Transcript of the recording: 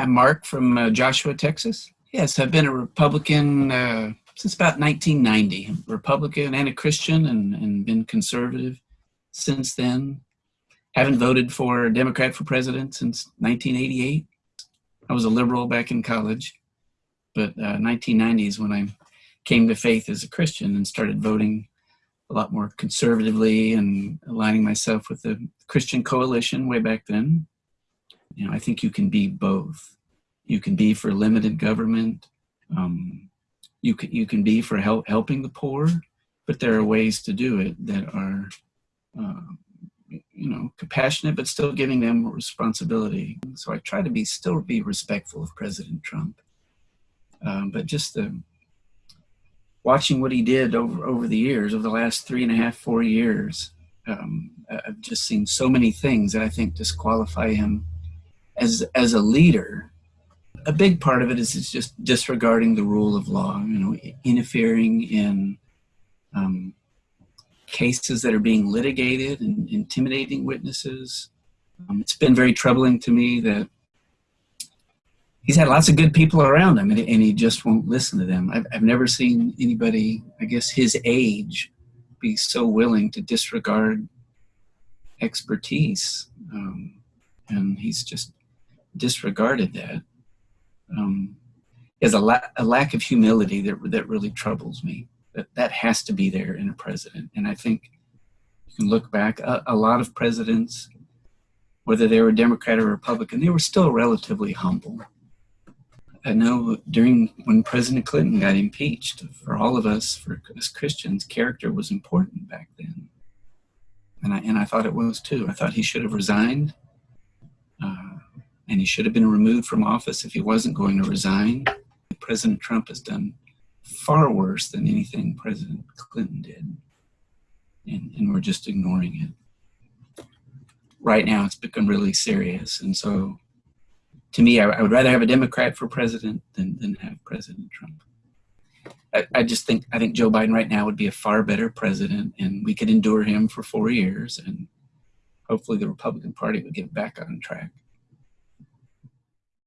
I'm Mark from uh, Joshua, Texas. Yes, I've been a Republican uh, since about 1990. Republican and a Christian and, and been conservative since then. Haven't voted for a Democrat for president since 1988. I was a liberal back in college, but uh, 1990 is when I came to faith as a Christian and started voting a lot more conservatively and aligning myself with the Christian coalition way back then. You know, I think you can be both. You can be for limited government. Um, you can you can be for help helping the poor, but there are ways to do it that are, uh, you know, compassionate but still giving them responsibility. So I try to be still be respectful of President Trump, um, but just the watching what he did over over the years, over the last three and a half, four years, um, I've just seen so many things that I think disqualify him as as a leader. A big part of it is, is just disregarding the rule of law. You know, interfering in um, cases that are being litigated and intimidating witnesses. Um, it's been very troubling to me that he's had lots of good people around him and, and he just won't listen to them. I've, I've never seen anybody, I guess his age, be so willing to disregard expertise. Um, and he's just disregarded that. Um, is a, la a lack of humility that, that really troubles me. That, that has to be there in a president. And I think you can look back, a, a lot of presidents, whether they were Democrat or Republican, they were still relatively humble. I know during when President Clinton got impeached, for all of us, for as Christians, character was important back then. And I, and I thought it was too. I thought he should have resigned and he should have been removed from office if he wasn't going to resign. President Trump has done far worse than anything President Clinton did. And, and we're just ignoring it. Right now, it's become really serious. And so to me, I, I, would rather have a Democrat for president than, than have President Trump. I, I, just think I think Joe Biden right now would be a far better president, and we could endure him for four years, and hopefully the Republican Party would get back on track.